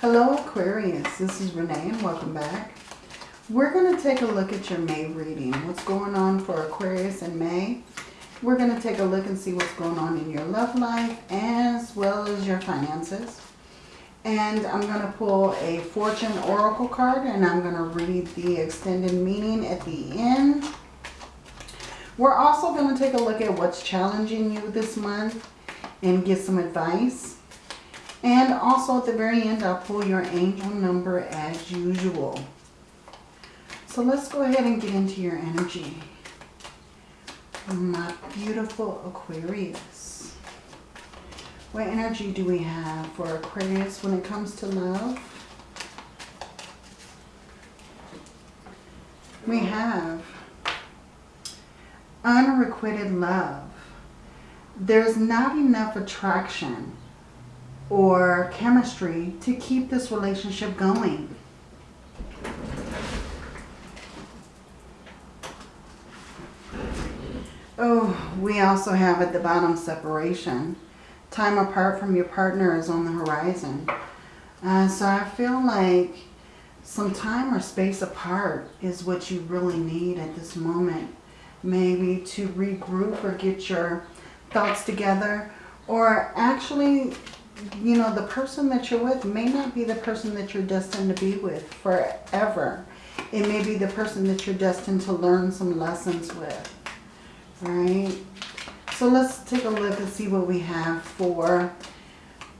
Hello Aquarius, this is Renee and welcome back. We're going to take a look at your May reading. What's going on for Aquarius in May? We're going to take a look and see what's going on in your love life as well as your finances. And I'm going to pull a Fortune Oracle card and I'm going to read the extended meaning at the end. We're also going to take a look at what's challenging you this month and get some advice. And also at the very end, I'll pull your angel number as usual. So let's go ahead and get into your energy. My beautiful Aquarius. What energy do we have for Aquarius when it comes to love? We have unrequited love. There's not enough attraction or chemistry to keep this relationship going. Oh, we also have at the bottom separation. Time apart from your partner is on the horizon. Uh, so I feel like some time or space apart is what you really need at this moment. Maybe to regroup or get your thoughts together. Or actually you know, the person that you're with may not be the person that you're destined to be with forever. It may be the person that you're destined to learn some lessons with. Right? So let's take a look and see what we have for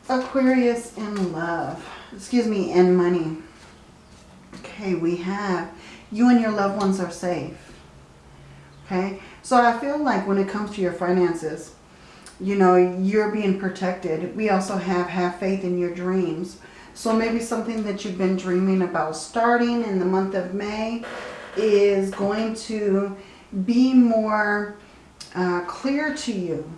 Aquarius in love. Excuse me, in money. Okay, we have you and your loved ones are safe. Okay, so I feel like when it comes to your finances, you know, you're being protected. We also have have faith in your dreams. So maybe something that you've been dreaming about starting in the month of May is going to be more uh, clear to you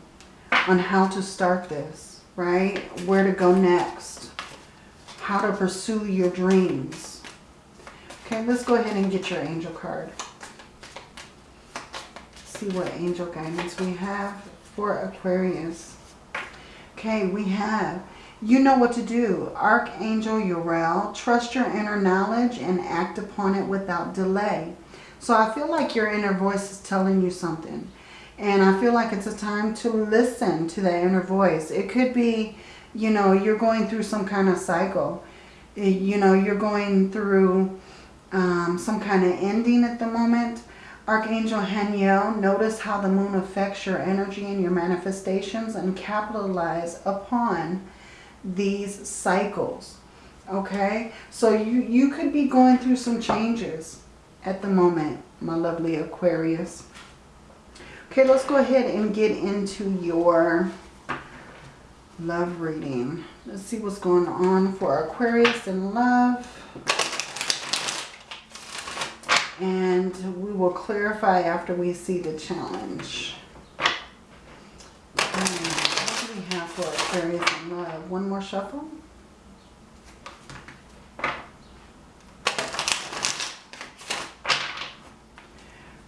on how to start this, right? Where to go next, how to pursue your dreams. Okay, let's go ahead and get your angel card. See what angel guidance we have for Aquarius. Okay, we have, you know what to do. Archangel Uriel, trust your inner knowledge and act upon it without delay. So I feel like your inner voice is telling you something. And I feel like it's a time to listen to that inner voice. It could be, you know, you're going through some kind of cycle. You know, you're going through um, some kind of ending at the moment. Archangel Haniel, notice how the moon affects your energy and your manifestations and capitalize upon these cycles. Okay, so you, you could be going through some changes at the moment, my lovely Aquarius. Okay, let's go ahead and get into your love reading. Let's see what's going on for Aquarius in love and we will clarify after we see the challenge. Um, what do we have for Aquarius in love? One more shuffle.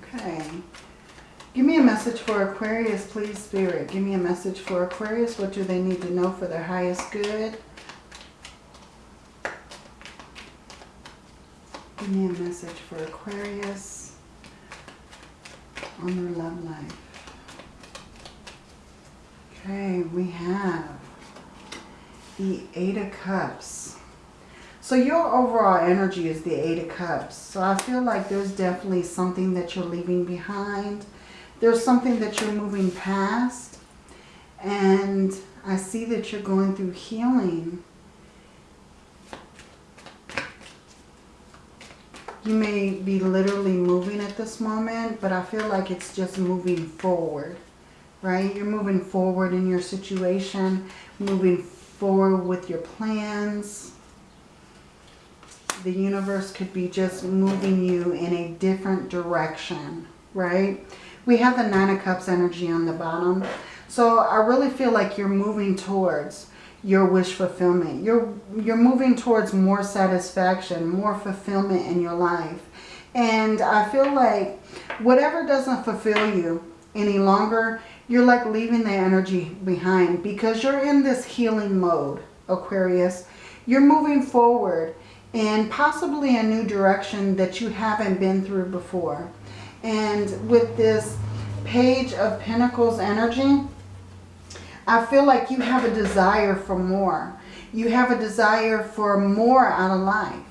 Okay. Give me a message for Aquarius, please, Spirit. Give me a message for Aquarius. What do they need to know for their highest good? Give me a message for Aquarius on their love life. Okay, we have the Eight of Cups. So your overall energy is the Eight of Cups. So I feel like there's definitely something that you're leaving behind. There's something that you're moving past. And I see that you're going through healing You may be literally moving at this moment, but I feel like it's just moving forward, right? You're moving forward in your situation, moving forward with your plans. The universe could be just moving you in a different direction, right? We have the Nine of Cups energy on the bottom. So I really feel like you're moving towards your wish fulfillment. You're, you're moving towards more satisfaction, more fulfillment in your life. And I feel like whatever doesn't fulfill you any longer, you're like leaving the energy behind because you're in this healing mode, Aquarius. You're moving forward in possibly a new direction that you haven't been through before. And with this Page of Pentacles energy, I feel like you have a desire for more. You have a desire for more out of life.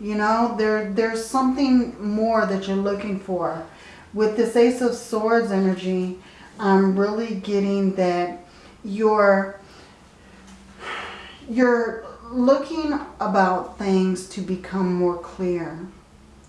You know, there, there's something more that you're looking for. With this Ace of Swords energy, I'm really getting that you're, you're looking about things to become more clear.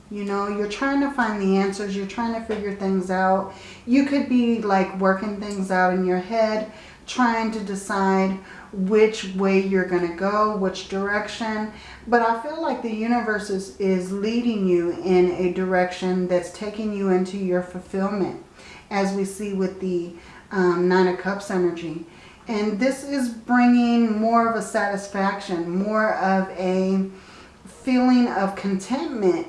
You know, you're trying to find the answers. You're trying to figure things out. You could be like working things out in your head, trying to decide which way you're going to go, which direction. But I feel like the universe is, is leading you in a direction that's taking you into your fulfillment, as we see with the um, Nine of Cups energy. And this is bringing more of a satisfaction, more of a feeling of contentment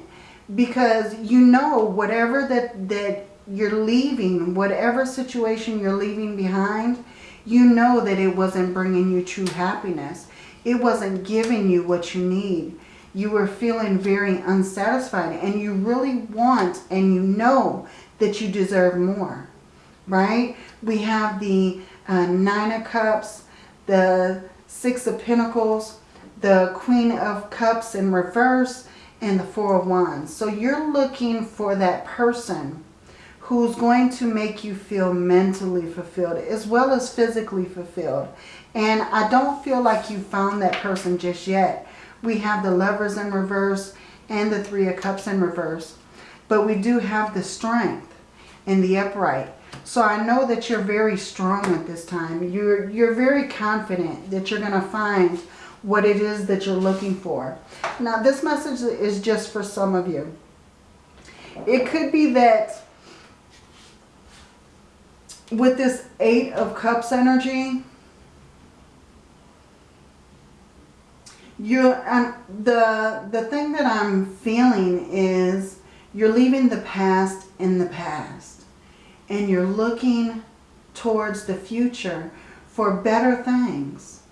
because you know whatever that, that you're leaving, whatever situation you're leaving behind, you know that it wasn't bringing you true happiness. It wasn't giving you what you need. You were feeling very unsatisfied and you really want and you know that you deserve more, right? We have the uh, Nine of Cups, the Six of Pentacles, the Queen of Cups in reverse, and the Four of Wands. So you're looking for that person who's going to make you feel mentally fulfilled as well as physically fulfilled. And I don't feel like you found that person just yet. We have the lovers in reverse and the three of cups in reverse. But we do have the strength in the upright. So I know that you're very strong at this time. You're, you're very confident that you're going to find what it is that you're looking for. Now this message is just for some of you. It could be that with this Eight of Cups energy, you and the the thing that I'm feeling is you're leaving the past in the past and you're looking towards the future for better things,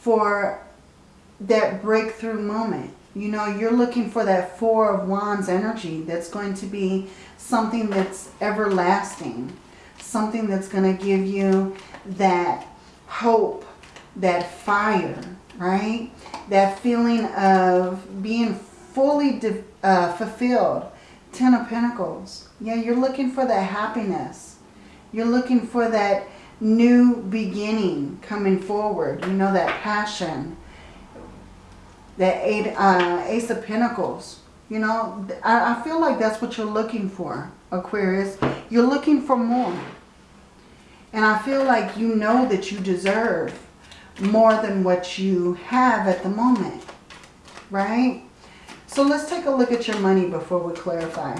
for that breakthrough moment. You know, you're looking for that Four of Wands energy that's going to be something that's everlasting something that's going to give you that hope, that fire, right? That feeling of being fully uh, fulfilled. Ten of Pentacles. Yeah, you're looking for that happiness. You're looking for that new beginning coming forward. You know, that passion. That eight, uh, Ace of Pentacles. You know, I, I feel like that's what you're looking for, Aquarius. You're looking for more. And I feel like you know that you deserve more than what you have at the moment. Right? So let's take a look at your money before we clarify.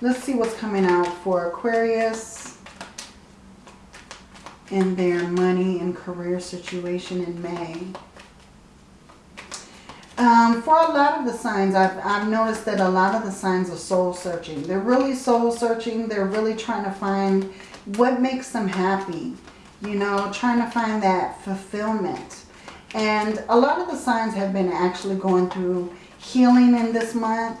Let's see what's coming out for Aquarius in their money and career situation in May. Um, for a lot of the signs, I've, I've noticed that a lot of the signs are soul searching. They're really soul searching. They're really trying to find what makes them happy. You know, trying to find that fulfillment. And a lot of the signs have been actually going through healing in this month.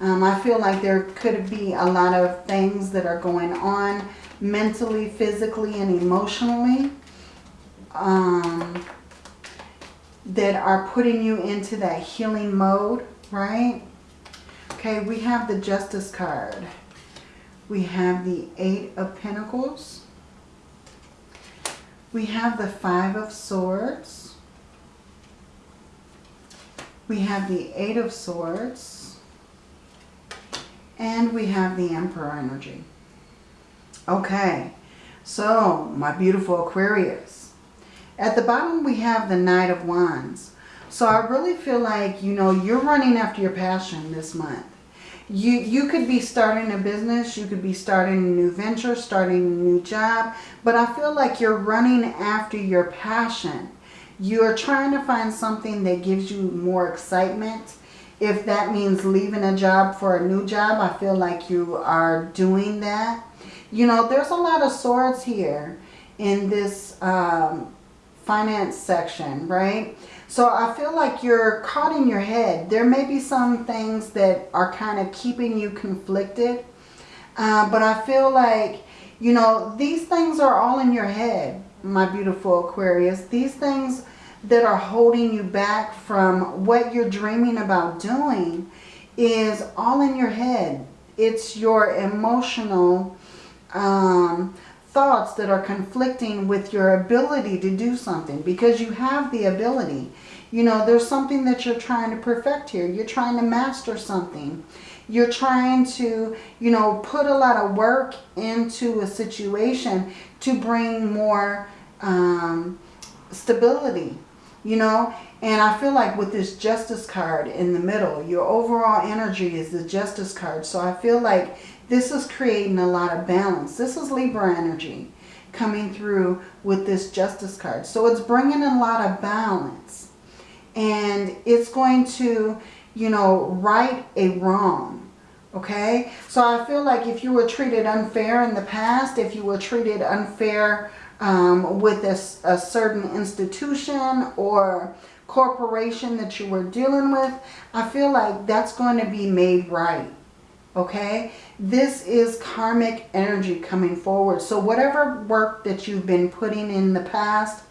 Um, I feel like there could be a lot of things that are going on mentally, physically, and emotionally um, that are putting you into that healing mode, right? Okay, we have the Justice card. We have the Eight of Pentacles. We have the Five of Swords. We have the Eight of Swords. And we have the Emperor energy. Okay, so my beautiful Aquarius. At the bottom we have the Knight of Wands. So I really feel like, you know, you're running after your passion this month you, you could be starting a business, you could be starting a new venture, starting a new job, but I feel like you're running after your passion. You're trying to find something that gives you more excitement. If that means leaving a job for a new job, I feel like you are doing that. You know, there's a lot of swords here in this um, finance section, right? So I feel like you're caught in your head. There may be some things that are kind of keeping you conflicted. Uh, but I feel like, you know, these things are all in your head, my beautiful Aquarius. These things that are holding you back from what you're dreaming about doing is all in your head. It's your emotional um, thoughts that are conflicting with your ability to do something because you have the ability. You know, there's something that you're trying to perfect here. You're trying to master something. You're trying to, you know, put a lot of work into a situation to bring more um, stability, you know. And I feel like with this justice card in the middle, your overall energy is the justice card. So I feel like this is creating a lot of balance. This is Libra energy coming through with this Justice card. So it's bringing a lot of balance. And it's going to, you know, right a wrong. Okay? So I feel like if you were treated unfair in the past, if you were treated unfair um, with a, a certain institution or corporation that you were dealing with, I feel like that's going to be made right okay? This is karmic energy coming forward. So whatever work that you've been putting in the past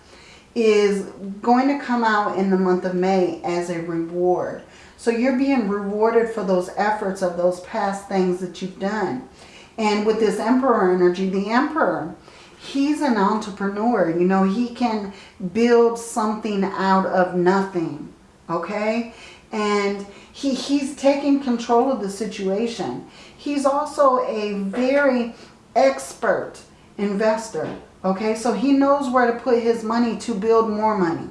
is going to come out in the month of May as a reward. So you're being rewarded for those efforts of those past things that you've done. And with this emperor energy the emperor he's an entrepreneur. You know he can build something out of nothing okay? And he, he's taking control of the situation. He's also a very expert investor. Okay, so he knows where to put his money to build more money.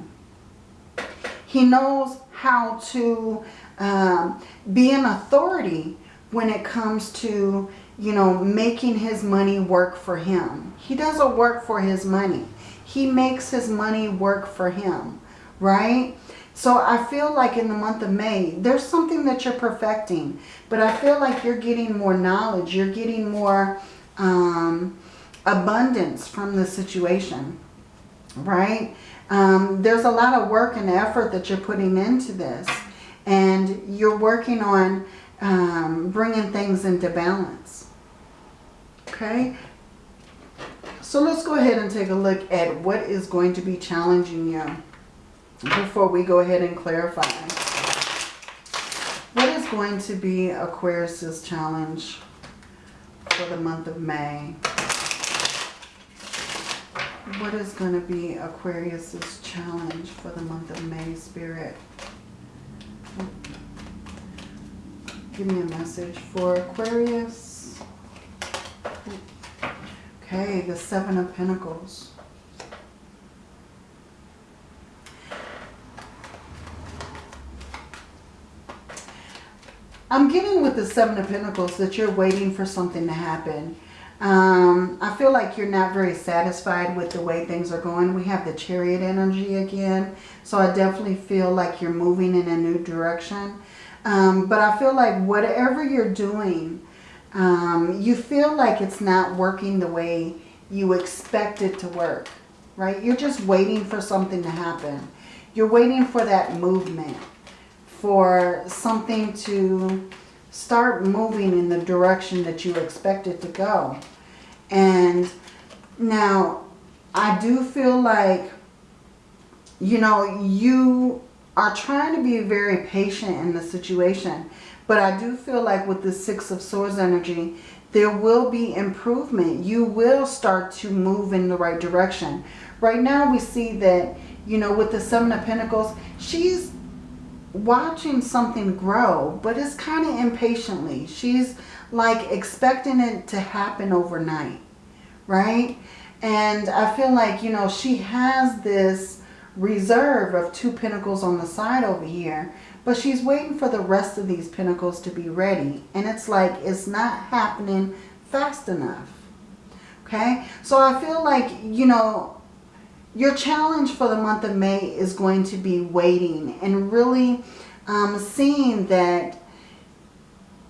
He knows how to um, be an authority when it comes to, you know, making his money work for him. He doesn't work for his money. He makes his money work for him, right? So I feel like in the month of May, there's something that you're perfecting. But I feel like you're getting more knowledge. You're getting more um, abundance from the situation. Right? Um, there's a lot of work and effort that you're putting into this. And you're working on um, bringing things into balance. Okay? So let's go ahead and take a look at what is going to be challenging you before we go ahead and clarify. What is going to be Aquarius's challenge for the month of May? What is going to be Aquarius's challenge for the month of May, Spirit? Give me a message for Aquarius. Okay, the Seven of Pentacles. I'm getting with the Seven of Pentacles that you're waiting for something to happen. Um, I feel like you're not very satisfied with the way things are going. We have the chariot energy again. So I definitely feel like you're moving in a new direction. Um, but I feel like whatever you're doing, um, you feel like it's not working the way you expect it to work. Right? You're just waiting for something to happen. You're waiting for that movement for something to start moving in the direction that you expect it to go. And now, I do feel like, you know, you are trying to be very patient in the situation. But I do feel like with the Six of Swords energy, there will be improvement. You will start to move in the right direction. Right now we see that, you know, with the Seven of Pentacles, she's watching something grow, but it's kind of impatiently. She's like expecting it to happen overnight, right? And I feel like, you know, she has this reserve of two pentacles on the side over here, but she's waiting for the rest of these pentacles to be ready. And it's like, it's not happening fast enough. Okay, so I feel like, you know, your challenge for the month of May is going to be waiting and really um, seeing that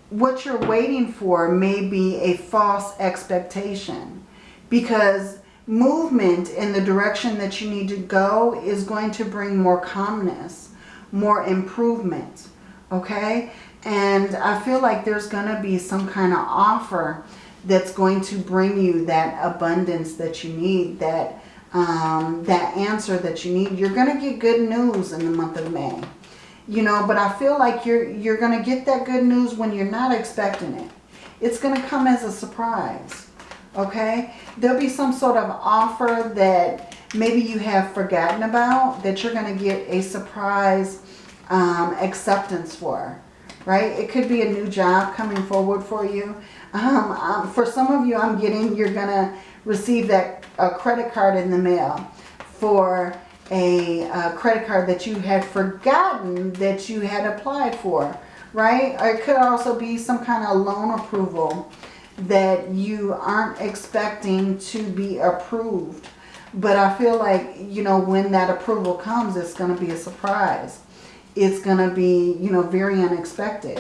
what you're waiting for may be a false expectation. Because movement in the direction that you need to go is going to bring more calmness, more improvement, okay? And I feel like there's going to be some kind of offer that's going to bring you that abundance that you need, that, um, that answer that you need. You're going to get good news in the month of May. You know, but I feel like you're, you're going to get that good news when you're not expecting it. It's going to come as a surprise. Okay? There'll be some sort of offer that maybe you have forgotten about that you're going to get a surprise um, acceptance for. Right? It could be a new job coming forward for you. Um, um, for some of you, I'm getting you're going to receive that a credit card in the mail for a, credit card that you had forgotten that you had applied for, right? Or it could also be some kind of loan approval that you aren't expecting to be approved. But I feel like, you know, when that approval comes, it's going to be a surprise. It's going to be, you know, very unexpected.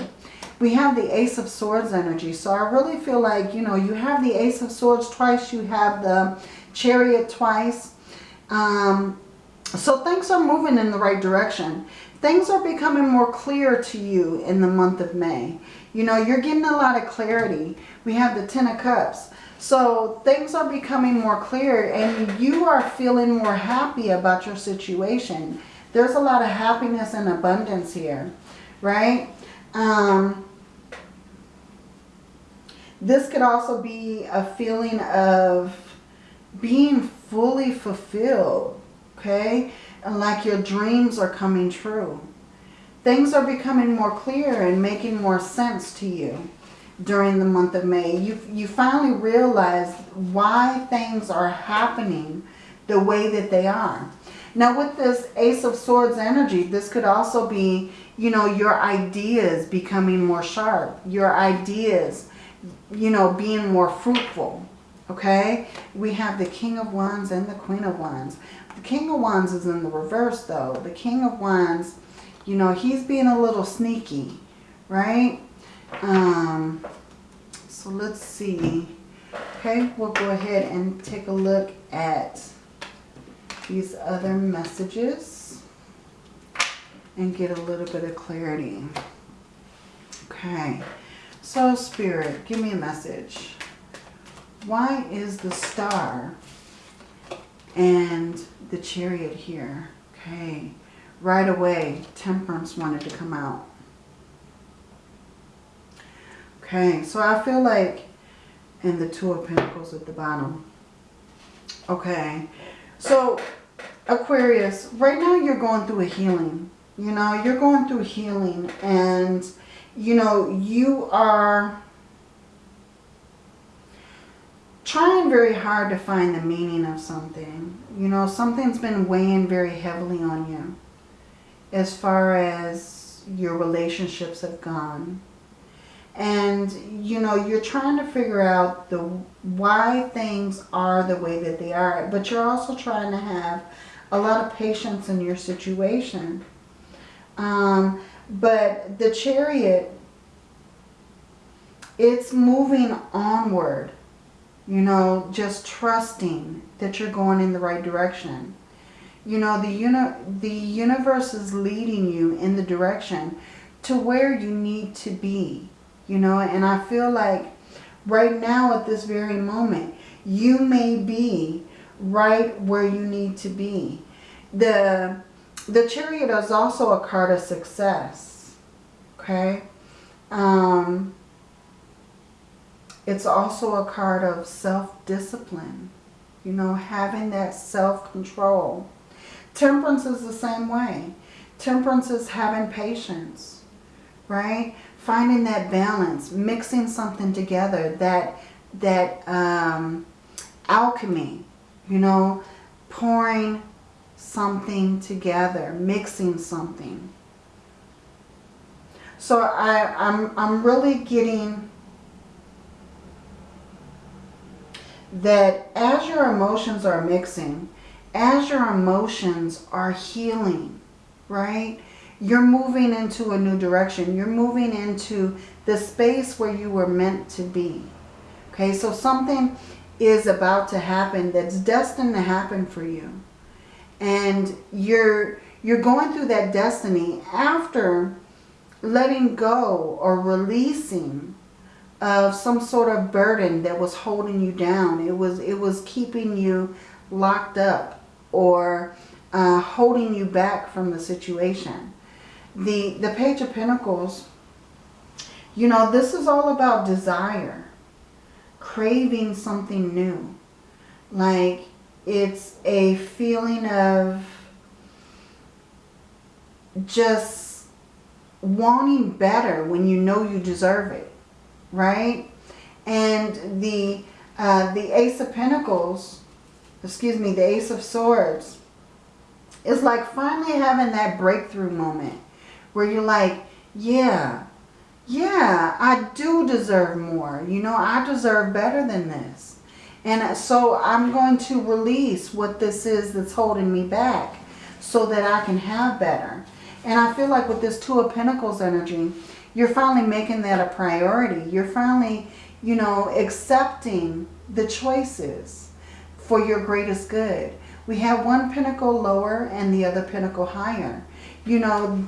We have the Ace of Swords energy. So I really feel like, you know, you have the Ace of Swords twice. You have the Chariot twice. Um, so things are moving in the right direction. Things are becoming more clear to you in the month of May. You know, you're getting a lot of clarity. We have the Ten of Cups. So things are becoming more clear and you are feeling more happy about your situation. There's a lot of happiness and abundance here, right? Um, this could also be a feeling of being fully fulfilled, okay? And like your dreams are coming true. Things are becoming more clear and making more sense to you during the month of May. You, you finally realize why things are happening the way that they are. Now with this Ace of Swords energy, this could also be, you know, your ideas becoming more sharp. Your ideas, you know, being more fruitful. Okay? We have the King of Wands and the Queen of Wands. The King of Wands is in the reverse though. The King of Wands, you know, he's being a little sneaky, right? Um, so let's see. Okay, we'll go ahead and take a look at these other messages and get a little bit of clarity. Okay, so Spirit, give me a message. Why is the star and the chariot here? Okay, right away, temperance wanted to come out. Okay, so I feel like, in the Two of Pentacles at the bottom. Okay, so Aquarius, right now you're going through a healing. You know, you're going through healing and, you know, you are trying very hard to find the meaning of something. You know, something's been weighing very heavily on you as far as your relationships have gone. And, you know, you're trying to figure out the why things are the way that they are. But you're also trying to have a lot of patience in your situation. Um, but the chariot, it's moving onward. You know, just trusting that you're going in the right direction. You know, the, uni the universe is leading you in the direction to where you need to be. You know, and I feel like right now at this very moment, you may be right where you need to be. The, the chariot is also a card of success. Okay. Um, it's also a card of self-discipline. You know, having that self-control. Temperance is the same way. Temperance is having patience, right? Finding that balance, mixing something together, that, that um, alchemy, you know, pouring something together, mixing something. So I, I'm, I'm really getting that as your emotions are mixing, as your emotions are healing, right? You're moving into a new direction. You're moving into the space where you were meant to be. Okay, so something is about to happen that's destined to happen for you. And you're, you're going through that destiny after letting go or releasing of some sort of burden that was holding you down. It was, it was keeping you locked up or uh, holding you back from the situation. The, the Page of Pentacles, you know, this is all about desire. Craving something new. Like, it's a feeling of just wanting better when you know you deserve it. Right? And the, uh, the Ace of Pentacles, excuse me, the Ace of Swords, is like finally having that breakthrough moment where you're like, yeah, yeah, I do deserve more. You know, I deserve better than this. And so I'm going to release what this is that's holding me back so that I can have better. And I feel like with this Two of Pentacles energy, you're finally making that a priority. You're finally, you know, accepting the choices for your greatest good. We have one pentacle lower and the other pentacle higher. You know,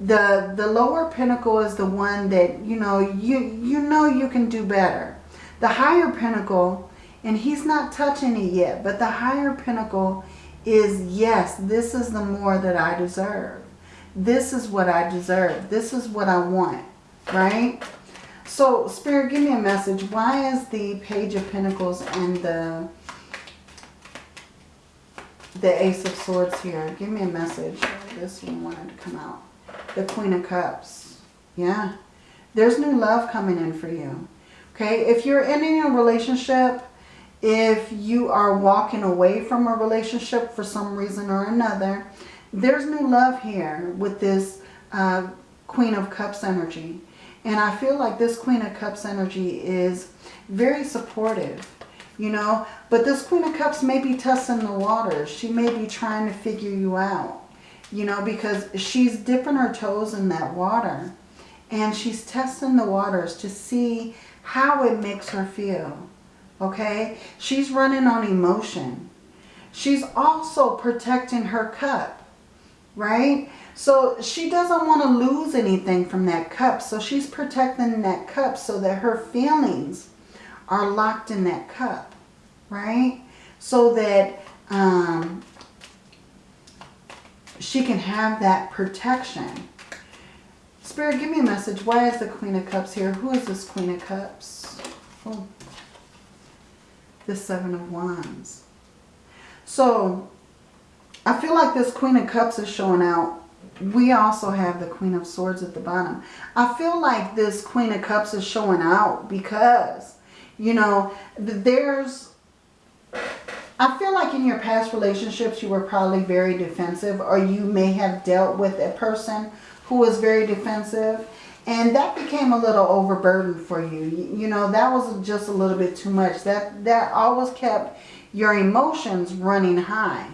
the the lower pentacle is the one that, you know, you, you know you can do better. The higher pentacle, and he's not touching it yet, but the higher pentacle is, yes, this is the more that I deserve. This is what I deserve. This is what I want, right? So, Spirit, give me a message. Why is the Page of Pentacles and the the Ace of Swords here. Give me a message. This one wanted to come out. The Queen of Cups. Yeah. There's new love coming in for you. Okay. If you're ending a relationship, if you are walking away from a relationship for some reason or another, there's new love here with this uh, Queen of Cups energy. And I feel like this Queen of Cups energy is very supportive you know. But this Queen of Cups may be testing the waters. She may be trying to figure you out, you know, because she's dipping her toes in that water. And she's testing the waters to see how it makes her feel, okay? She's running on emotion. She's also protecting her cup, right? So she doesn't want to lose anything from that cup. So she's protecting that cup so that her feelings are locked in that cup, right? So that um, she can have that protection. Spirit, give me a message. Why is the Queen of Cups here? Who is this Queen of Cups? Oh, the Seven of Wands. So, I feel like this Queen of Cups is showing out. We also have the Queen of Swords at the bottom. I feel like this Queen of Cups is showing out because you know, there's, I feel like in your past relationships, you were probably very defensive or you may have dealt with a person who was very defensive and that became a little overburdened for you. You know, that was just a little bit too much. That, that always kept your emotions running high.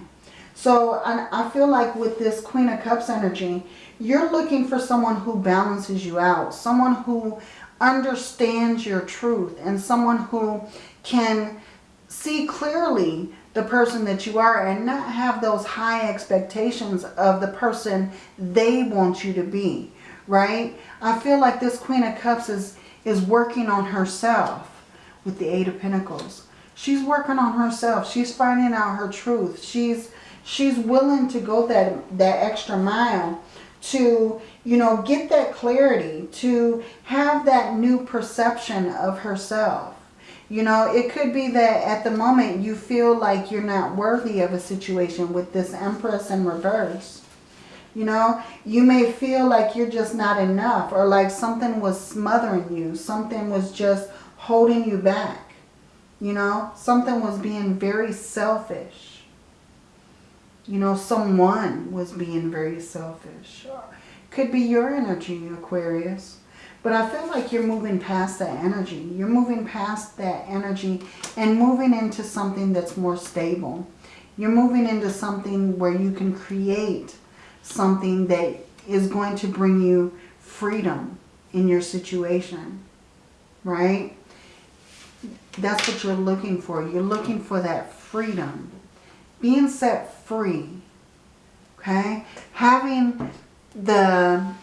So I, I feel like with this Queen of Cups energy, you're looking for someone who balances you out. Someone who understands your truth and someone who can see clearly the person that you are and not have those high expectations of the person they want you to be, right? I feel like this Queen of Cups is, is working on herself with the Eight of Pentacles. She's working on herself. She's finding out her truth. She's she's willing to go that, that extra mile to, you know, get that clarity, to have that new perception of herself. You know, it could be that at the moment you feel like you're not worthy of a situation with this Empress in reverse. You know, you may feel like you're just not enough or like something was smothering you. Something was just holding you back. You know, something was being very selfish. You know, someone was being very selfish. Could be your energy, Aquarius. But I feel like you're moving past that energy. You're moving past that energy and moving into something that's more stable. You're moving into something where you can create something that is going to bring you freedom in your situation. Right? That's what you're looking for. You're looking for that freedom. Being set free. Okay? Having the...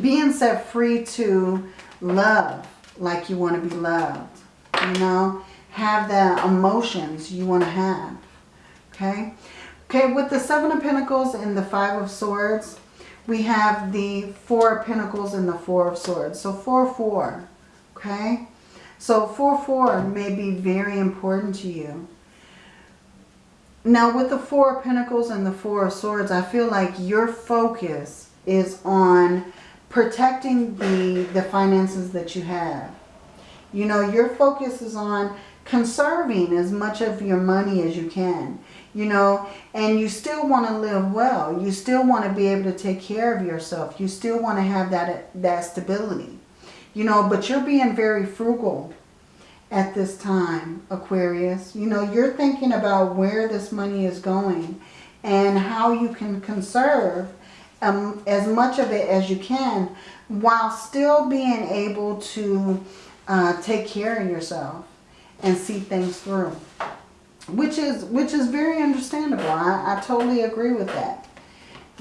Being set free to love like you want to be loved. You know? Have the emotions you want to have. Okay? Okay, with the Seven of Pentacles and the Five of Swords, we have the Four of Pentacles and the Four of Swords. So 4-4. Okay? So 4-4 may be very important to you. Now with the Four of Pentacles and the Four of Swords, I feel like your focus is on protecting the, the finances that you have. You know, your focus is on conserving as much of your money as you can. You know, and you still want to live well. You still want to be able to take care of yourself. You still want to have that, that stability. You know, but you're being very frugal at this time, Aquarius. You know, you're thinking about where this money is going and how you can conserve um, as much of it as you can while still being able to uh, take care of yourself and see things through. Which is, which is very understandable. I, I totally agree with that.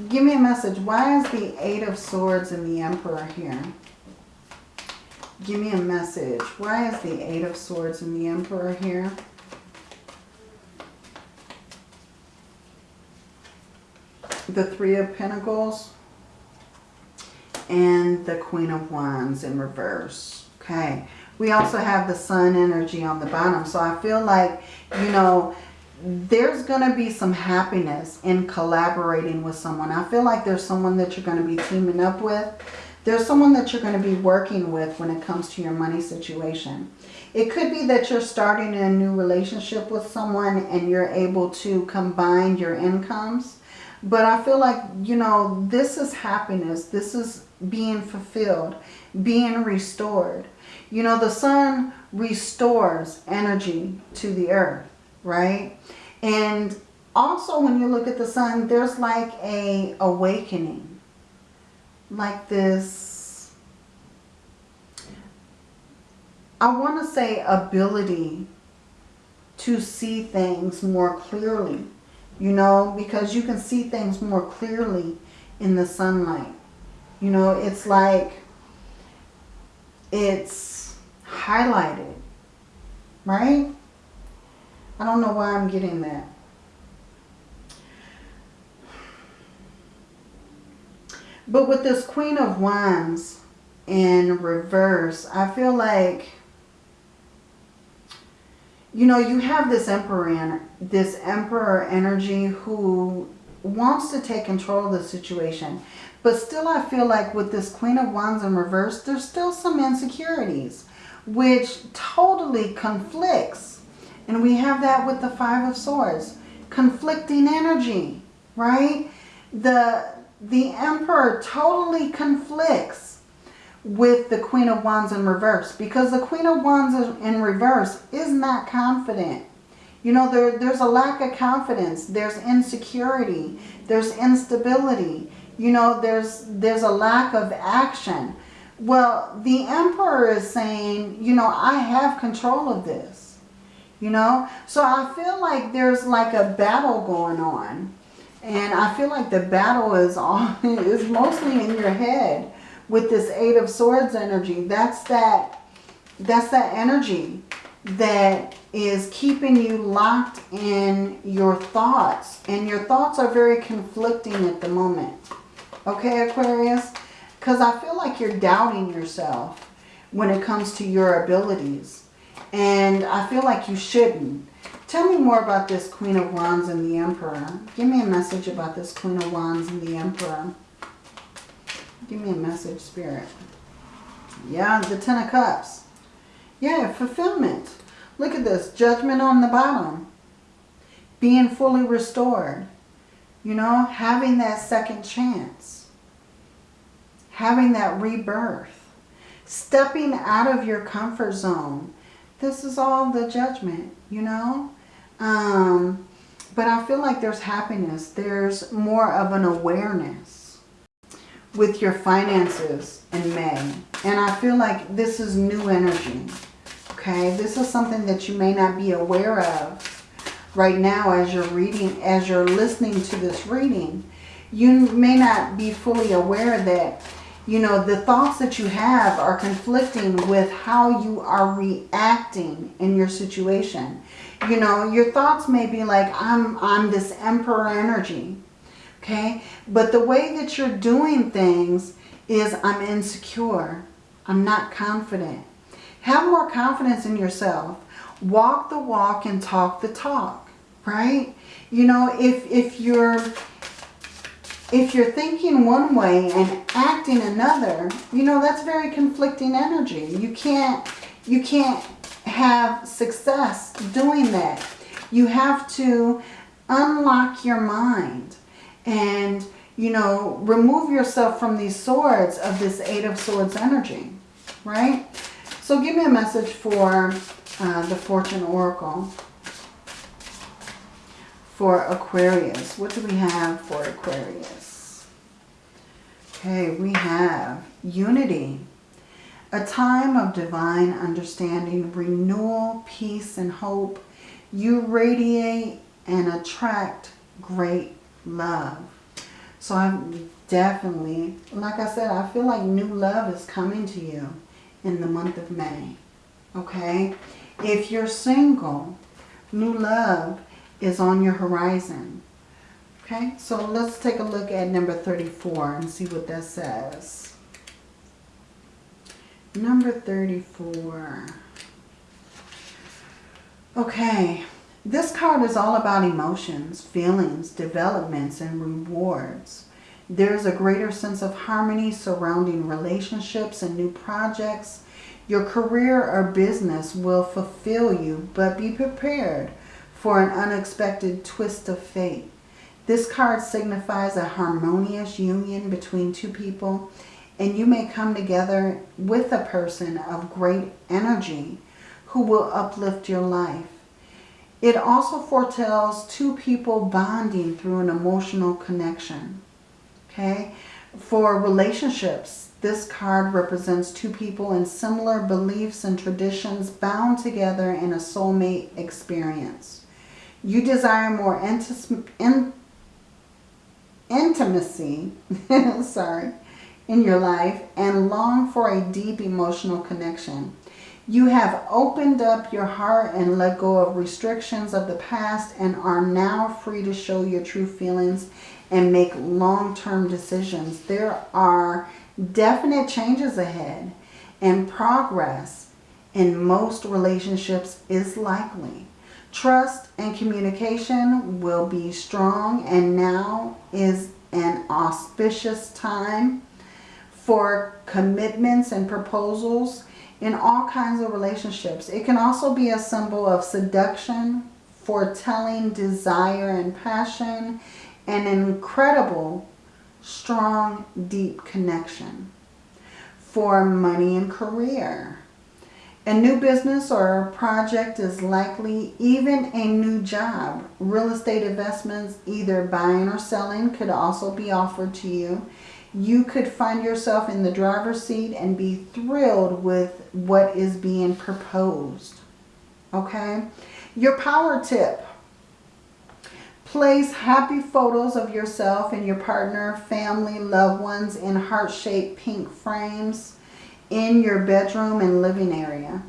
Give me a message. Why is the Eight of Swords and the Emperor here? Give me a message. Why is the Eight of Swords and the Emperor here? The Three of Pentacles and the Queen of Wands in reverse. Okay. We also have the Sun energy on the bottom. So I feel like, you know, there's going to be some happiness in collaborating with someone. I feel like there's someone that you're going to be teaming up with. There's someone that you're going to be working with when it comes to your money situation. It could be that you're starting a new relationship with someone and you're able to combine your incomes. But I feel like, you know, this is happiness. This is being fulfilled, being restored. You know, the sun restores energy to the earth, right? And also when you look at the sun, there's like a awakening. Like this, I want to say ability to see things more clearly. You know, because you can see things more clearly in the sunlight. You know, it's like it's highlighted, right? I don't know why I'm getting that. But with this Queen of Wands in reverse, I feel like, you know, you have this Emperor, this Emperor energy who wants to take control of the situation. But still I feel like with this Queen of Wands in reverse, there's still some insecurities, which totally conflicts. And we have that with the Five of Swords. Conflicting energy, right? The, the Emperor totally conflicts with the Queen of Wands in reverse. Because the Queen of Wands in reverse is not confident. You know, there, there's a lack of confidence. There's insecurity. There's instability you know, there's, there's a lack of action. Well, the emperor is saying, you know, I have control of this. You know, so I feel like there's like a battle going on. And I feel like the battle is all is mostly in your head with this Eight of Swords energy. That's that that's that energy that is keeping you locked in your thoughts. And your thoughts are very conflicting at the moment. Okay, Aquarius? Because I feel like you're doubting yourself when it comes to your abilities. And I feel like you shouldn't. Tell me more about this Queen of Wands and the Emperor. Give me a message about this Queen of Wands and the Emperor. Give me a message, Spirit. Yeah, the Ten of Cups. Yeah, fulfillment. Look at this. Judgment on the bottom. Being fully restored. You know, having that second chance. Having that rebirth. Stepping out of your comfort zone. This is all the judgment, you know. Um, but I feel like there's happiness. There's more of an awareness with your finances in May. And I feel like this is new energy. Okay, this is something that you may not be aware of right now as you're reading, as you're listening to this reading. You may not be fully aware that, you know, the thoughts that you have are conflicting with how you are reacting in your situation. You know, your thoughts may be like, I'm, I'm this emperor energy. Okay, but the way that you're doing things is I'm insecure. I'm not confident. Have more confidence in yourself. Walk the walk and talk the talk, right? You know, if, if you're if you're thinking one way and acting another, you know, that's very conflicting energy. You can't, you can't have success doing that. You have to unlock your mind and, you know, remove yourself from these swords of this Eight of Swords energy, right? So give me a message for uh, the Fortune Oracle for Aquarius. What do we have for Aquarius? Okay, we have unity. A time of divine understanding, renewal, peace, and hope. You radiate and attract great love. So I'm definitely, like I said, I feel like new love is coming to you in the month of May. Okay? If you're single, new love is on your horizon. Okay, so let's take a look at number 34 and see what that says. Number 34. Okay, this card is all about emotions, feelings, developments, and rewards. There's a greater sense of harmony surrounding relationships and new projects. Your career or business will fulfill you, but be prepared for an unexpected twist of fate. This card signifies a harmonious union between two people and you may come together with a person of great energy who will uplift your life. It also foretells two people bonding through an emotional connection. Okay, For relationships, this card represents two people in similar beliefs and traditions bound together in a soulmate experience. You desire more in intimacy sorry, in your life and long for a deep emotional connection. You have opened up your heart and let go of restrictions of the past and are now free to show your true feelings and make long-term decisions. There are definite changes ahead and progress in most relationships is likely. Trust and communication will be strong and now is an auspicious time for commitments and proposals in all kinds of relationships. It can also be a symbol of seduction, foretelling desire and passion, and an incredible, strong, deep connection for money and career. A new business or project is likely even a new job. Real estate investments, either buying or selling, could also be offered to you. You could find yourself in the driver's seat and be thrilled with what is being proposed. Okay? Your power tip. Place happy photos of yourself and your partner, family, loved ones in heart-shaped pink frames in your bedroom and living area.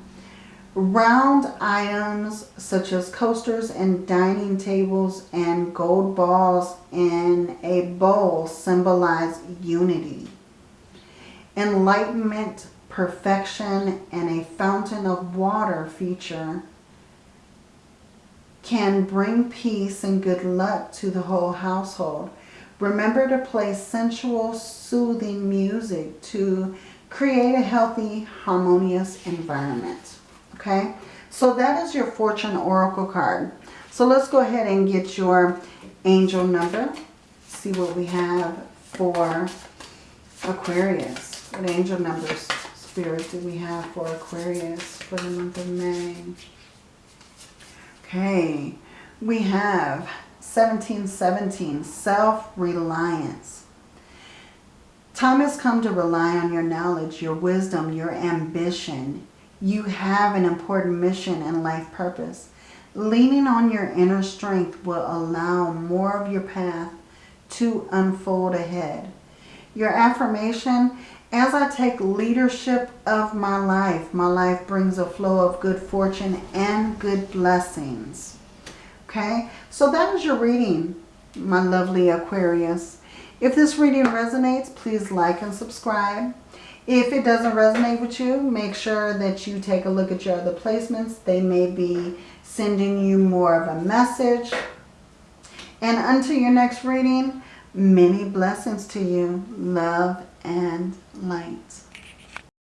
Round items such as coasters and dining tables and gold balls in a bowl symbolize unity. Enlightenment, perfection, and a fountain of water feature can bring peace and good luck to the whole household. Remember to play sensual, soothing music to create a healthy, harmonious environment. Okay, so that is your Fortune Oracle card. So let's go ahead and get your angel number. See what we have for Aquarius. What angel numbers, Spirit, do we have for Aquarius for the month of May? Okay, we have 1717, self-reliance. Time has come to rely on your knowledge, your wisdom, your ambition. You have an important mission and life purpose. Leaning on your inner strength will allow more of your path to unfold ahead. Your affirmation, as I take leadership of my life, my life brings a flow of good fortune and good blessings. Okay, so that is your reading, my lovely Aquarius. If this reading resonates, please like and subscribe. If it doesn't resonate with you, make sure that you take a look at your other placements. They may be sending you more of a message. And until your next reading, many blessings to you. Love and light.